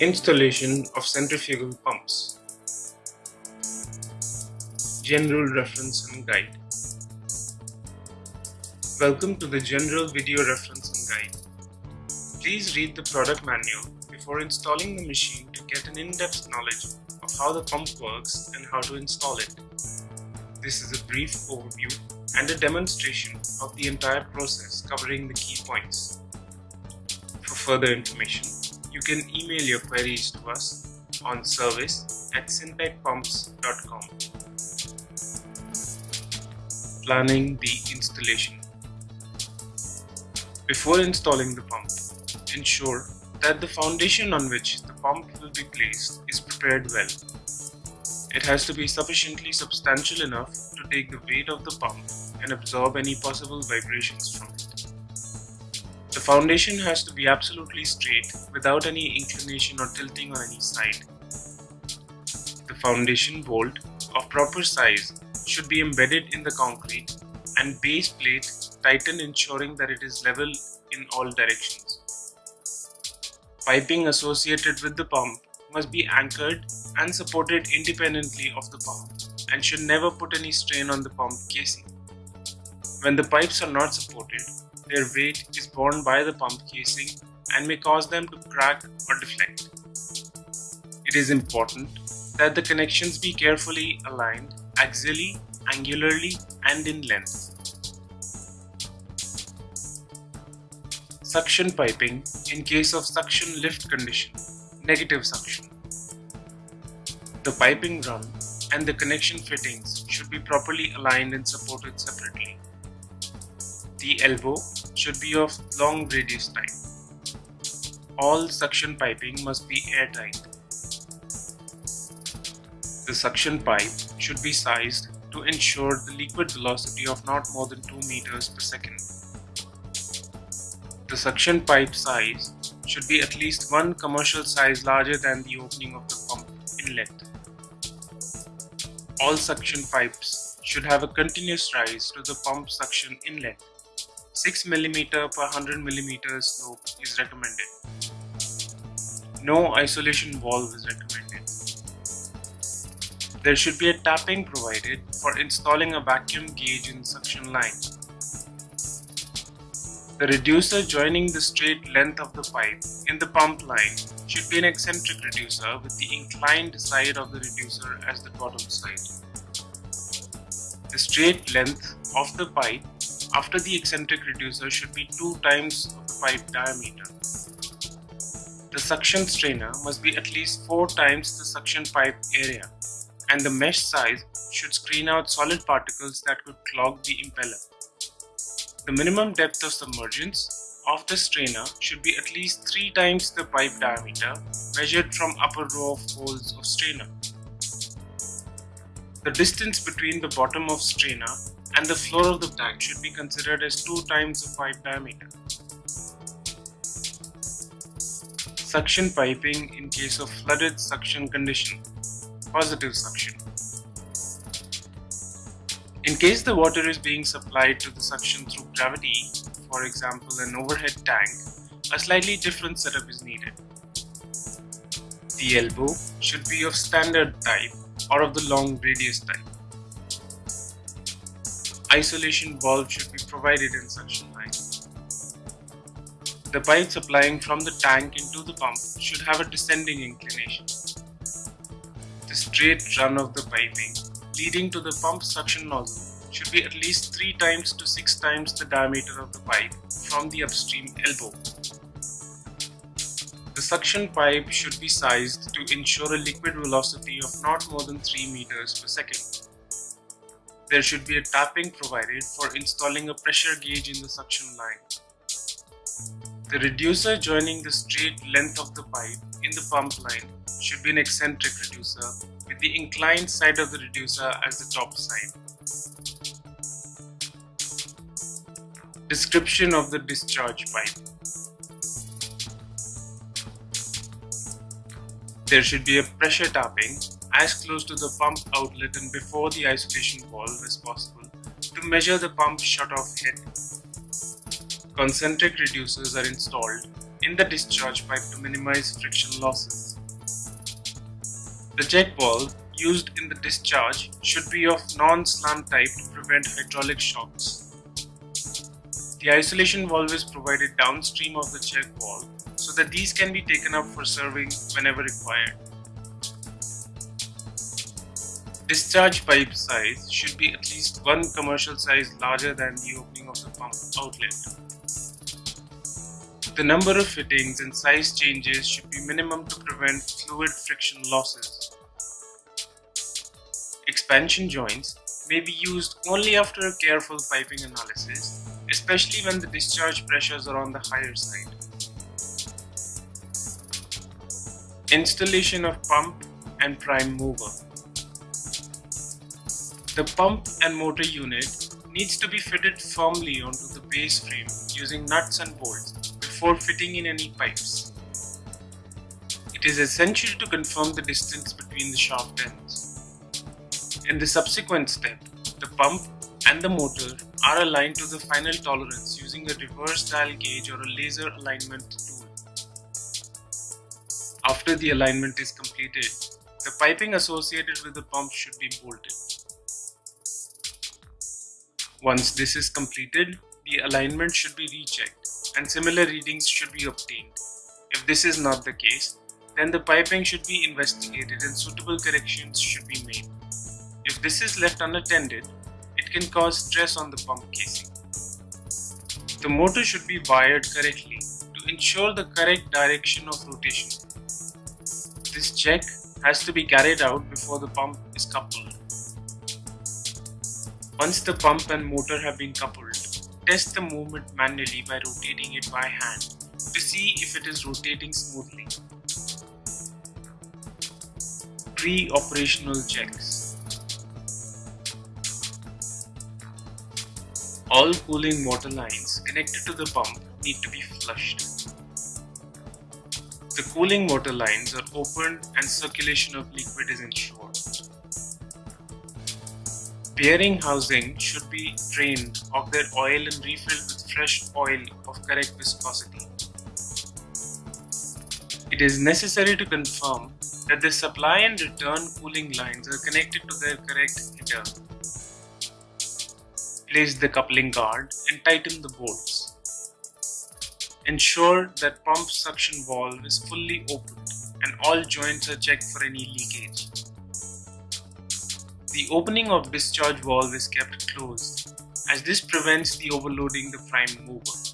Installation of centrifugal pumps General Reference and Guide Welcome to the General Video Reference and Guide. Please read the product manual before installing the machine to get an in-depth knowledge of how the pump works and how to install it. This is a brief overview and a demonstration of the entire process covering the key points. For further information, you can email your queries to us on service at syntechpumps.com. Planning the installation Before installing the pump, ensure that the foundation on which the pump will be placed is prepared well. It has to be sufficiently substantial enough to take the weight of the pump and absorb any possible vibrations from it. The foundation has to be absolutely straight without any inclination or tilting on any side. The foundation bolt of proper size should be embedded in the concrete and base plate tightened ensuring that it is level in all directions. Piping associated with the pump must be anchored and supported independently of the pump and should never put any strain on the pump casing. When the pipes are not supported, their weight is borne by the pump casing and may cause them to crack or deflect. It is important that the connections be carefully aligned axially, angularly and in length. Suction piping in case of suction lift condition, negative suction. The piping run and the connection fittings should be properly aligned and supported separately. The elbow should be of long radius type. All suction piping must be airtight. The suction pipe should be sized to ensure the liquid velocity of not more than 2 meters per second. The suction pipe size should be at least one commercial size larger than the opening of the pump inlet. All suction pipes should have a continuous rise to the pump suction inlet 6 mm per 100 mm slope is recommended. No isolation valve is recommended. There should be a tapping provided for installing a vacuum gauge in suction line. The reducer joining the straight length of the pipe in the pump line should be an eccentric reducer with the inclined side of the reducer as the bottom side. The straight length of the pipe after the eccentric reducer should be 2 times of the pipe diameter. The suction strainer must be at least 4 times the suction pipe area and the mesh size should screen out solid particles that could clog the impeller. The minimum depth of submergence of the strainer should be at least 3 times the pipe diameter measured from upper row of holes of strainer. The distance between the bottom of strainer and the floor of the tank should be considered as 2 times the pipe diameter. Suction piping in case of flooded suction condition, positive suction. In case the water is being supplied to the suction through gravity, for example an overhead tank, a slightly different setup is needed. The elbow should be of standard type or of the long radius type isolation valve should be provided in suction line. The pipe supplying from the tank into the pump should have a descending inclination. The straight run of the piping leading to the pump suction nozzle should be at least 3 times to 6 times the diameter of the pipe from the upstream elbow. The suction pipe should be sized to ensure a liquid velocity of not more than 3 meters per second. There should be a tapping provided for installing a pressure gauge in the suction line. The reducer joining the straight length of the pipe in the pump line should be an eccentric reducer with the inclined side of the reducer as the top side. Description of the discharge pipe There should be a pressure tapping as close to the pump outlet and before the isolation valve as possible to measure the pump shut-off head. Concentric reducers are installed in the discharge pipe to minimize friction losses. The check valve used in the discharge should be of non-slam type to prevent hydraulic shocks. The isolation valve is provided downstream of the check valve so that these can be taken up for serving whenever required. Discharge pipe size should be at least one commercial size larger than the opening of the pump outlet. The number of fittings and size changes should be minimum to prevent fluid friction losses. Expansion joints may be used only after a careful piping analysis, especially when the discharge pressures are on the higher side. Installation of pump and prime mover. The pump and motor unit needs to be fitted firmly onto the base frame using nuts and bolts before fitting in any pipes. It is essential to confirm the distance between the shaft ends. In the subsequent step, the pump and the motor are aligned to the final tolerance using a reverse dial gauge or a laser alignment tool. After the alignment is completed, the piping associated with the pump should be bolted. Once this is completed, the alignment should be rechecked and similar readings should be obtained. If this is not the case, then the piping should be investigated and suitable corrections should be made. If this is left unattended, it can cause stress on the pump casing. The motor should be wired correctly to ensure the correct direction of rotation. This check has to be carried out before the pump is coupled. Once the pump and motor have been coupled, test the movement manually by rotating it by hand to see if it is rotating smoothly. Pre-operational checks. All cooling water lines connected to the pump need to be flushed. The cooling water lines are opened and circulation of liquid is ensured. Bearing housing should be drained of their oil and refilled with fresh oil of correct viscosity. It is necessary to confirm that the supply and return cooling lines are connected to their correct heater. Place the coupling guard and tighten the bolts. Ensure that pump suction valve is fully opened and all joints are checked for any leakage. The opening of discharge valve is kept closed as this prevents the overloading the prime mover.